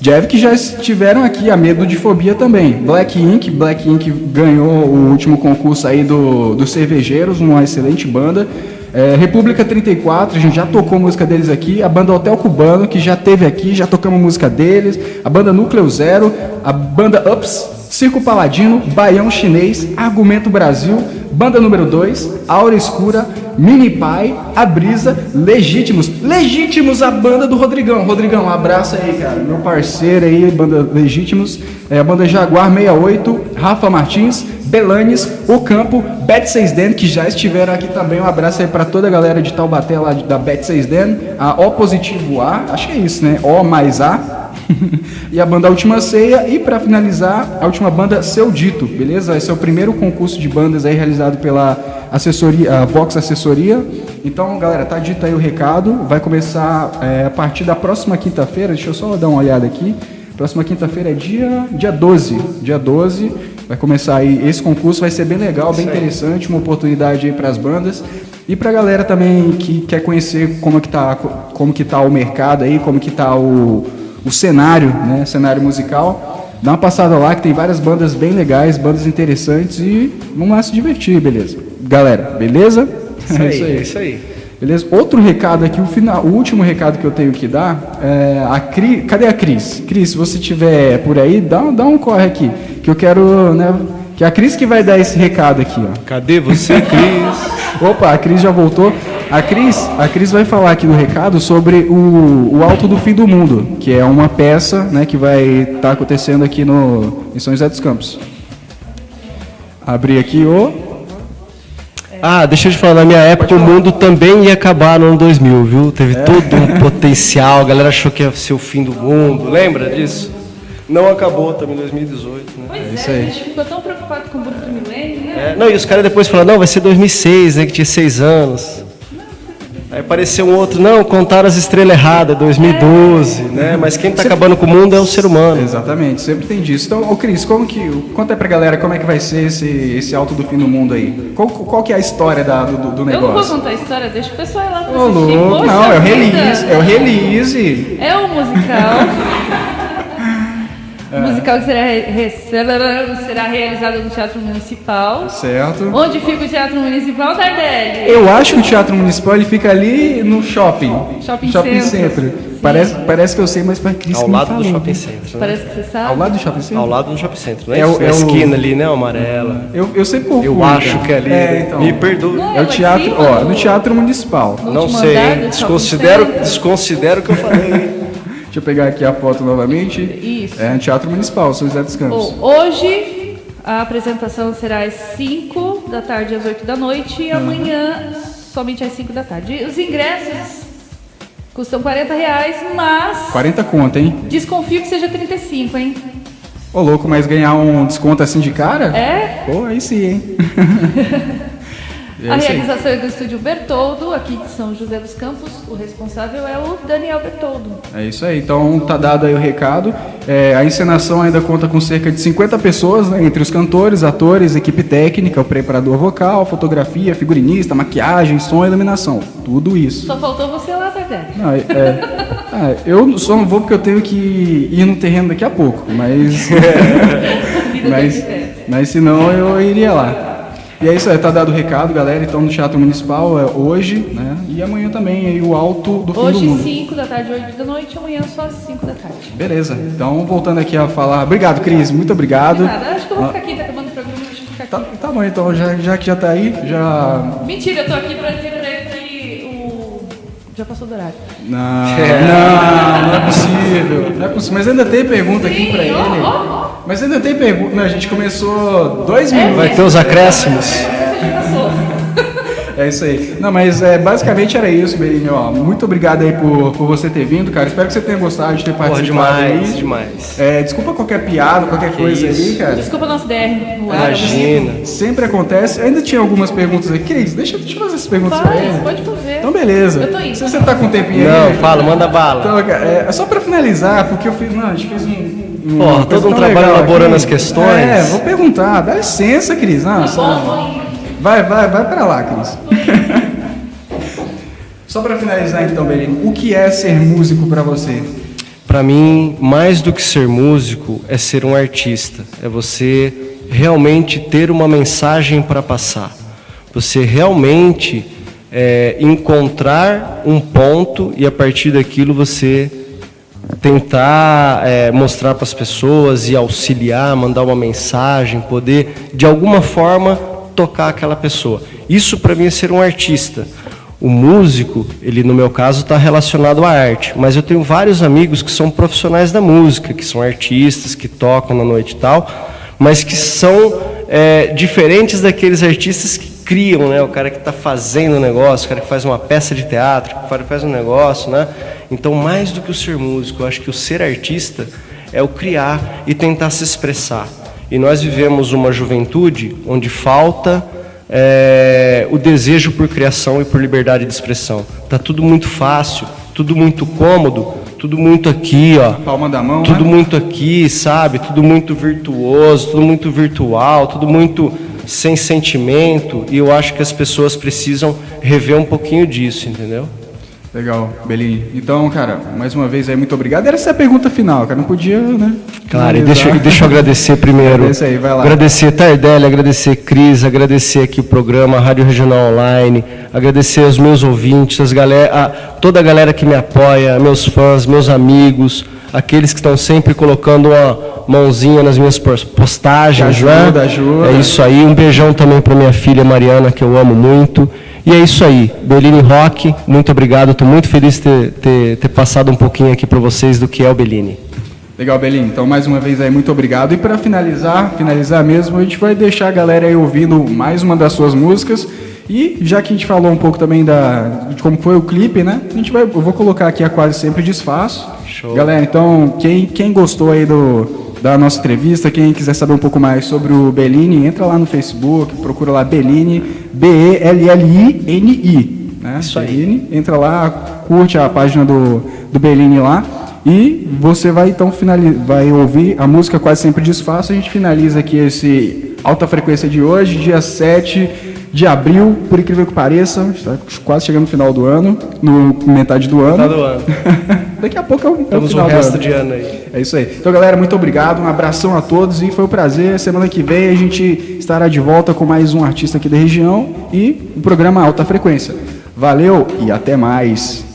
Jev que já estiveram aqui, a Medo de Fobia também. Black Ink, Black Ink ganhou o último concurso aí do, dos Cervejeiros, uma excelente banda. É, República 34, a gente já tocou música deles aqui. A banda Hotel Cubano, que já teve aqui, já tocamos música deles. A banda Núcleo Zero, a banda Ups, Circo Paladino, Baião Chinês, Argumento Brasil, Banda número 2, Aura Escura, Mini Pai, A Brisa, Legítimos. Legítimos, a banda do Rodrigão. Rodrigão, um abraço aí, cara. Meu parceiro aí, banda Legítimos. É a banda Jaguar 68, Rafa Martins, Belanes, O Campo, Bet 6 Den, que já estiveram aqui também. Um abraço aí pra toda a galera de Taubaté lá da Bet 6 Den. A O Positivo A, acho que é isso, né? O mais A. e a banda Última Ceia. E para finalizar, a última banda Seu Dito, beleza? Esse é o primeiro concurso de bandas aí realizado pela assessoria, a Vox Assessoria. Então, galera, tá dito aí o recado. Vai começar é, a partir da próxima quinta-feira. Deixa eu só dar uma olhada aqui. Próxima quinta-feira é dia, dia 12. Dia 12 vai começar aí esse concurso. Vai ser bem legal, bem interessante. Uma oportunidade aí para as bandas. E pra galera também que quer conhecer como que tá, como que tá o mercado aí, como que tá o, o cenário, né, cenário musical, dá uma passada lá que tem várias bandas bem legais, bandas interessantes e vamos lá se divertir, beleza? Galera, beleza? Isso aí, é isso aí. Beleza? Outro recado aqui, o, final, o último recado que eu tenho que dar é a Cris. Cadê a Cris? Cris, se você estiver por aí, dá, dá um corre aqui. Que eu quero, né? Que é a Cris que vai dar esse recado aqui, ó. Cadê você, Cris? Opa, a Cris já voltou. A Cris, a Cris vai falar aqui no recado sobre o, o Alto do Fim do Mundo, que é uma peça né, que vai estar acontecendo aqui no, em São José dos Campos. Abrir aqui o. Ah, deixa eu te falar, na minha época o mundo também ia acabar no ano 2000, viu? Teve todo um potencial, a galera achou que ia ser o fim do mundo, lembra disso? Não acabou também em 2018, né? Pois isso é, aí. a gente ficou tão preocupado É, não, e os caras depois falaram, não, vai ser 2006, né, que tinha seis anos. Aí apareceu um outro, não, contaram as estrelas erradas, 2012, né? Mas quem tá acabando com o mundo é o ser humano. Exatamente, sempre tem disso. Então, ô Cris, como que. Conta aí pra galera como é que vai ser esse, esse Alto do Fim do Mundo aí. Qual, qual que é a história da- do, do Eu não vou negócio? contar a história, deixa o pessoal ir lá pra Ô, louco, não, é o release, é o release. É um musical. É. O musical que será, re- será realizado no Teatro Municipal. Certo. Onde fica o Teatro Municipal, Tardelli? Eu acho que o Teatro Municipal ele fica ali no shopping. Shopping Centro. Center. Parece, parece que eu sei, mas foi Cris Ao lado do shopping center. Né? Parece que você sabe. Ao lado do shopping center? Ao lado do shopping center, não é, É o- é a o- esquina ali, né, amarela. Eu, eu sempre confundo. Eu acho que é ali. É, então. Me perdoe. Não, É o teatro, ó, no- Teatro Municipal. Não sei, shopping desconsidero, desconsidero o que eu falei. Deixa eu pegar aqui a foto novamente. Isso. É Teatro Municipal, São José dos Campos. Bom, hoje a apresentação será às 5 da tarde às 8 da noite e amanhã somente às 5 da tarde. Os ingressos custam 40 reais, mas 40 conto, hein? desconfio que seja 35, hein? Ô, louco, mas ganhar um desconto assim de cara? É? Pô, aí sim, hein? É a realização é do estúdio Bertoldo, aqui de São José dos Campos. O responsável é o Daniel Bertoldo. É isso aí, então tá dado aí o recado. É, a encenação ainda conta com cerca de 50 pessoas, né, entre os cantores, atores, equipe técnica, o preparador vocal, fotografia, figurinista, maquiagem, som e iluminação. Tudo isso. Só faltou você lá, Tardé. Não, é- é- ah, eu só não vou porque eu tenho que ir no terreno daqui a pouco, mas. Vida Mas-. Mas se não, eu iria lá. E é isso aí, tá dado o recado, galera. Então no Teatro Municipal é hoje, né? E amanhã também aí o alto do fim do Hoje, mundo. 5 da tarde, 8 da noite, amanhã só às 5 da tarde. Beleza. Então voltando aqui a falar. Obrigado, Cris. Muito obrigado. Nada, acho que eu vou ficar aqui, tá acabando o programa, deixa eu ficar Tá, aqui. tá bom, então, já, já que já tá aí, já. Mentira, eu tô aqui pra dizer pra ele que o... Já passou do horário. Não, não, não é possível. Não é possível. Mas ainda tem pergunta aqui pra Sim, ele. ó, ó, ó. Mas ainda tem pergunta. Não, a gente começou dois minutos. Vai ter os acréscimos. É isso aí. Não, mas é, basicamente era isso, Belinho. Ó, muito obrigado aí por, por você ter vindo, cara. Espero que você tenha gostado de ter Porra, participado demais, aí. demais. É, desculpa qualquer piada, qualquer coisa aí, isso. cara. Desculpa o nosso DR no ar. Imagina. Sempre acontece. Ainda tinha algumas perguntas aqui. Cris, deixa, deixa eu fazer essas perguntas pra Faz, ele. pode fazer. Então, beleza. Eu tô indo. Se você tá com um tempinho Não, aí. fala, manda bala. Então, cara, é, é só pra finalizar, porque eu fiz. Não, a gente fez um. Um- uma coisa todo um tão trabalho legal elaborando aqui. as questões. É, vou perguntar. Dá licença, Cris. Não, Tá só-. Vai, vai, vai pra lá, Cris. Só pra finalizar então, Belinho, o que é ser músico pra você? Para mim, mais do que ser músico, é ser um artista. É você realmente ter uma mensagem para passar. Você realmente é, encontrar um ponto e a partir daquilo você tentar é, mostrar para as pessoas e auxiliar, mandar uma mensagem, poder de alguma forma tocar aquela pessoa. Isso para mim é ser um artista. O músico, ele no meu caso está relacionado à arte, mas eu tenho vários amigos que são profissionais da música, que são artistas, que tocam na noite e tal, mas que são é, diferentes daqueles artistas que criam, né? O cara que está fazendo o negócio, o cara que faz uma peça de teatro, o cara que faz um negócio, né? Então, mais do que o ser músico, eu acho que o ser artista é o criar e tentar se expressar. E nós vivemos uma juventude onde falta é, o desejo por criação e por liberdade de expressão. Tá tudo muito fácil, tudo muito cômodo, tudo muito aqui, ó. Palma da mão, Tudo né? muito aqui, sabe? Tudo muito virtuoso, tudo muito virtual, tudo muito sem sentimento. E eu acho que as pessoas precisam rever um pouquinho disso, entendeu? Legal, Belinho. Então, cara, mais uma vez aí, muito obrigado. Era essa a pergunta final, cara. Não podia, né? Claro, e deixa, deixa eu agradecer primeiro. Agradeça aí, vai lá. Agradecer Tardelli, agradecer Cris, agradecer aqui o programa Rádio Regional Online, agradecer aos meus ouvintes, as galera, a, toda a galera que me apoia, meus fãs, meus amigos, aqueles que estão sempre colocando uma mãozinha nas minhas pos- postagens, Que ajuda, né? ajuda. É isso aí. Um beijão também para minha filha Mariana, que eu amo muito. E é isso aí. Bellini Rock, muito obrigado. Estou muito feliz de ter, ter, ter passado um pouquinho aqui para vocês do que é o Bellini. Legal, Belinho. Então, mais uma vez aí, muito obrigado. E para finalizar, finalizar mesmo, a gente vai deixar a galera aí ouvindo mais uma das suas músicas. E já que a gente falou um pouco também da, de como foi o clipe, né? A gente vai, eu vou colocar aqui a quase sempre desfaço. Show. Galera, então, quem, quem gostou aí do, da nossa entrevista, quem quiser saber um pouco mais sobre o Bellini, entra lá no Facebook, procura lá Bellini, B-E-L-L-I-N-I. Né? Isso. Bellini, entra lá, curte a página do, do Bellini lá. E você vai então vai ouvir a música quase sempre desfaço. A gente finaliza aqui esse alta frequência de hoje, dia 7 de abril, por incrível que pareça, está quase chegando no final do ano, no metade do ano. Tá do ano. Daqui a pouco é o, é o Temos o resto ano. de ano aí. É isso aí. Então, galera, muito obrigado. Um abração a todos e foi um prazer. Semana que vem a gente estará de volta com mais um artista aqui da região e o programa Alta Frequência. Valeu e até mais.